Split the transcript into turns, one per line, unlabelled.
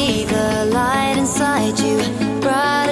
See the light inside you bright